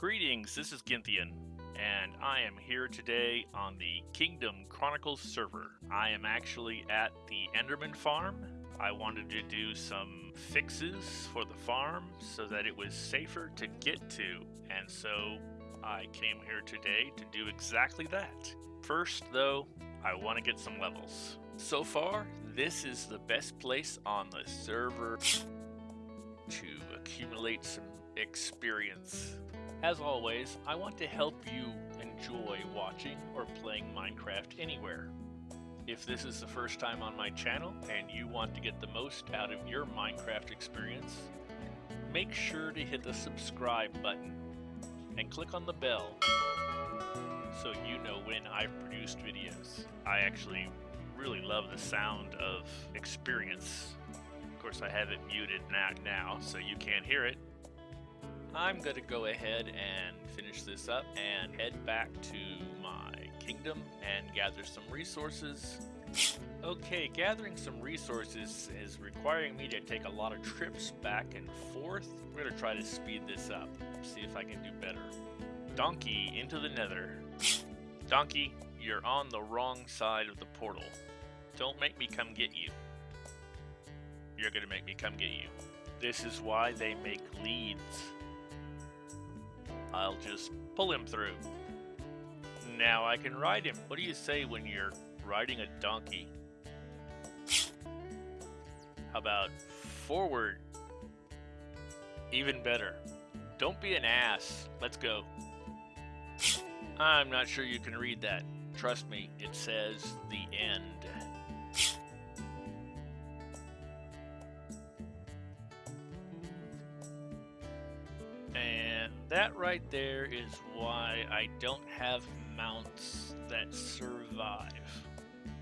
Greetings, this is Gynthian, and I am here today on the Kingdom Chronicles server. I am actually at the Enderman farm. I wanted to do some fixes for the farm so that it was safer to get to, and so I came here today to do exactly that. First, though, I want to get some levels. So far, this is the best place on the server to accumulate some experience. As always, I want to help you enjoy watching or playing Minecraft anywhere. If this is the first time on my channel and you want to get the most out of your Minecraft experience, make sure to hit the subscribe button and click on the bell so you know when I've produced videos. I actually really love the sound of experience. Of course, I have it muted now, so you can't hear it. I'm going to go ahead and finish this up and head back to my kingdom and gather some resources. Okay, gathering some resources is requiring me to take a lot of trips back and forth. We're to try to speed this up, see if I can do better. Donkey into the nether. Donkey, you're on the wrong side of the portal. Don't make me come get you. You're gonna make me come get you. This is why they make leads. I'll just pull him through. Now I can ride him. What do you say when you're riding a donkey? How about forward? Even better. Don't be an ass. Let's go. I'm not sure you can read that. Trust me, it says the end. Right there is why I don't have mounts that survive.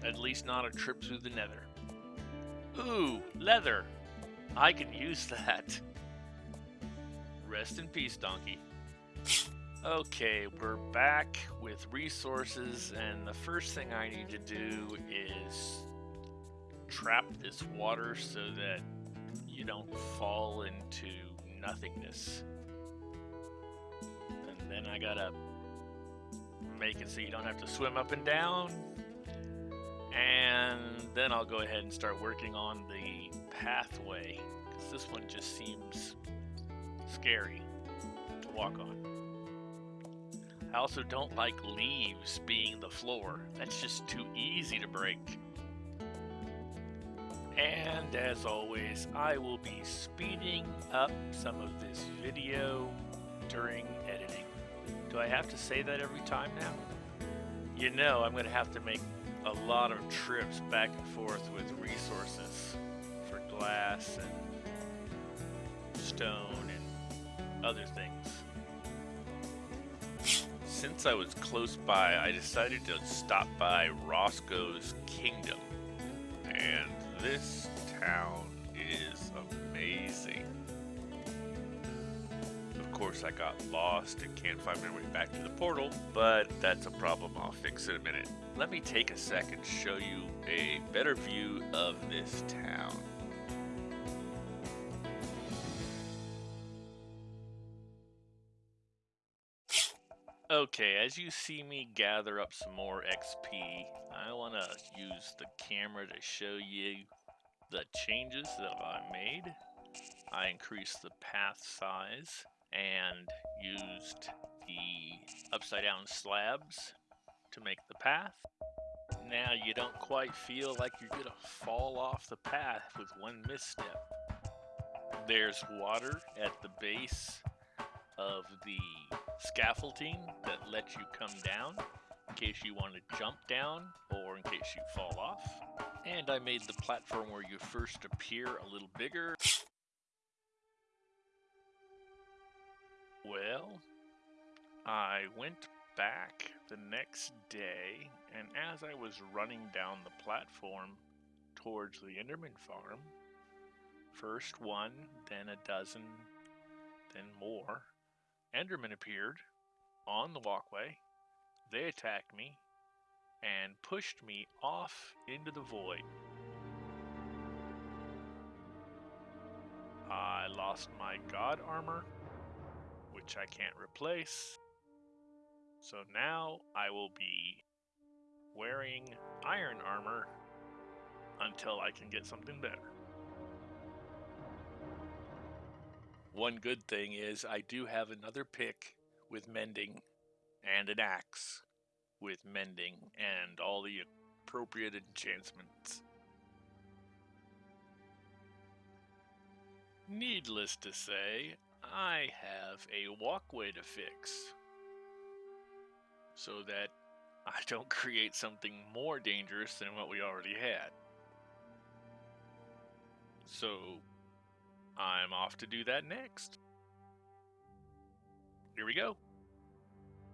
At least not a trip through the nether. Ooh, leather! I can use that. Rest in peace, donkey. Okay, we're back with resources, and the first thing I need to do is trap this water so that you don't fall into nothingness. Then I gotta make it so you don't have to swim up and down. And then I'll go ahead and start working on the pathway, because this one just seems scary to walk on. I also don't like leaves being the floor. That's just too easy to break. And as always, I will be speeding up some of this video during editing. Do I have to say that every time now? You know I'm going to have to make a lot of trips back and forth with resources for glass and stone and other things since I was close by, I decided to stop by Roscoe's Kingdom. And this town course, I got lost and can't find my way back to the portal, but that's a problem I'll fix in a minute. Let me take a second to show you a better view of this town. Okay, as you see me gather up some more XP, I want to use the camera to show you the changes that I made. I increased the path size and used the upside down slabs to make the path. Now you don't quite feel like you're to fall off the path with one misstep. There's water at the base of the scaffolding that lets you come down in case you want to jump down or in case you fall off. And I made the platform where you first appear a little bigger. I went back the next day, and as I was running down the platform towards the Enderman farm, first one, then a dozen, then more, Endermen appeared on the walkway. They attacked me and pushed me off into the void. I lost my god armor, which I can't replace. So now I will be wearing iron armor until I can get something better. One good thing is I do have another pick with mending and an axe with mending and all the appropriate enchantments. Needless to say, I have a walkway to fix so that I don't create something more dangerous than what we already had. So, I'm off to do that next. Here we go.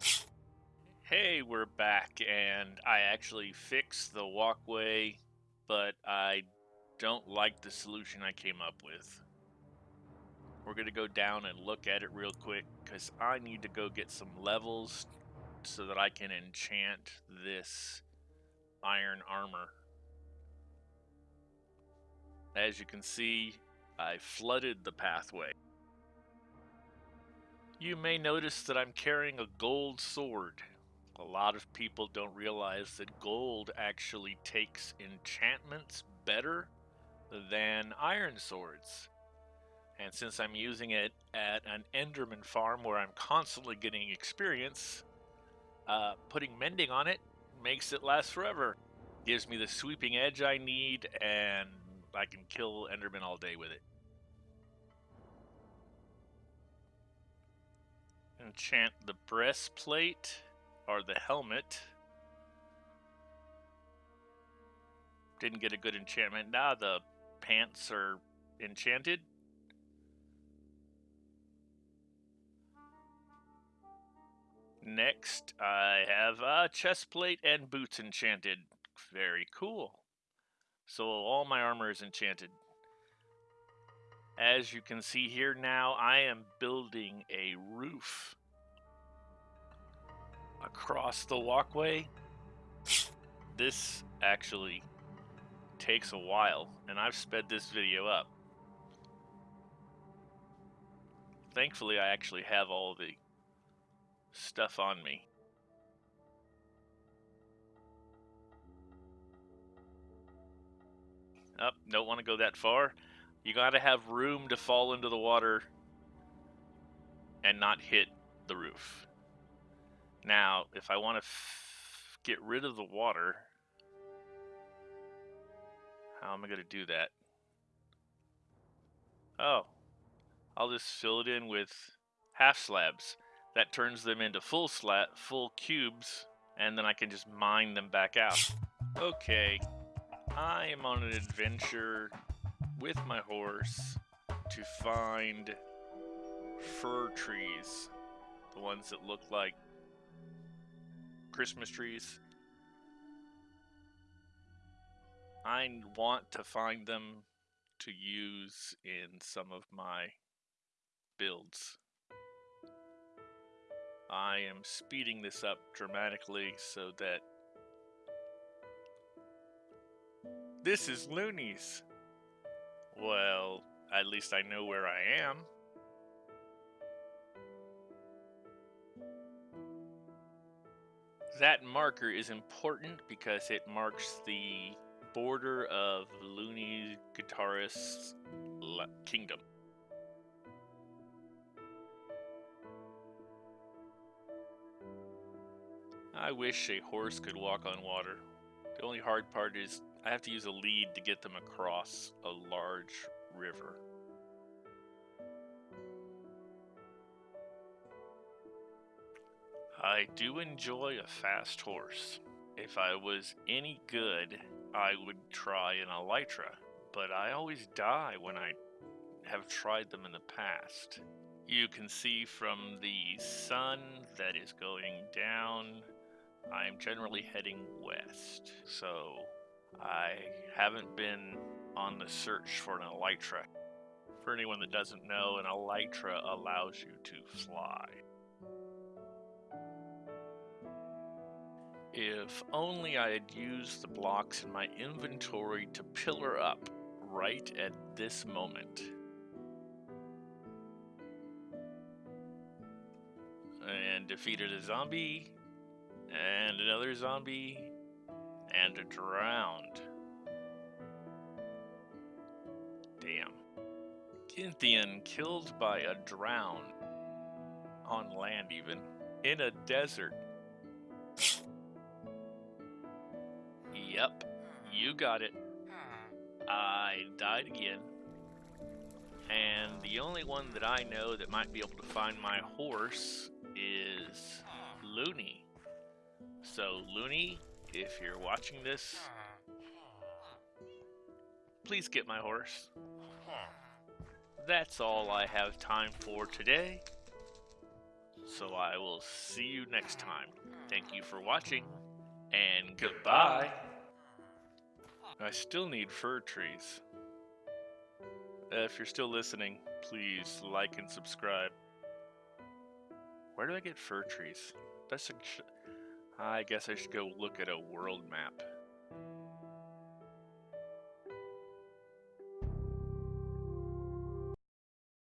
Hey, we're back, and I actually fixed the walkway, but I don't like the solution I came up with. We're going to go down and look at it real quick, because I need to go get some levels so that I can enchant this iron armor. As you can see, I flooded the pathway. You may notice that I'm carrying a gold sword. A lot of people don't realize that gold actually takes enchantments better than iron swords. And since I'm using it at an Enderman farm where I'm constantly getting experience, uh, putting mending on it makes it last forever. Gives me the sweeping edge I need, and I can kill Enderman all day with it. Enchant the breastplate or the helmet. Didn't get a good enchantment. Now the pants are enchanted. Next, I have a chest plate and boots enchanted. Very cool. So all my armor is enchanted. As you can see here now, I am building a roof across the walkway. This actually takes a while, and I've sped this video up. Thankfully, I actually have all the stuff on me. Up, oh, don't want to go that far. You gotta have room to fall into the water and not hit the roof. Now, if I want to get rid of the water, how am I going to do that? Oh, I'll just fill it in with half slabs. That turns them into full slat, full cubes, and then I can just mine them back out. Okay, I am on an adventure with my horse to find fir trees. The ones that look like Christmas trees. I want to find them to use in some of my builds. I am speeding this up dramatically so that this is Loonies. Well, at least I know where I am. That marker is important because it marks the border of Looney Guitarist's kingdom. I wish a horse could walk on water. The only hard part is I have to use a lead to get them across a large river. I do enjoy a fast horse. If I was any good, I would try an elytra, but I always die when I have tried them in the past. You can see from the sun that is going down I am generally heading west, so I haven't been on the search for an elytra. For anyone that doesn't know, an elytra allows you to fly. If only I had used the blocks in my inventory to pillar up right at this moment. and defeated a zombie, and another zombie, and a drowned. Damn. Kynthian killed by a drown. On land, even. In a desert. Yep, you got it. I died again. And the only one that I know that might be able to find my horse is Looney. So, Looney, if you're watching this, please get my horse. That's all I have time for today. So I will see you next time. Thank you for watching, and goodbye. I still need fir trees. Uh, if you're still listening, please like and subscribe. Where do I get fir trees? That's a I guess I should go look at a world map.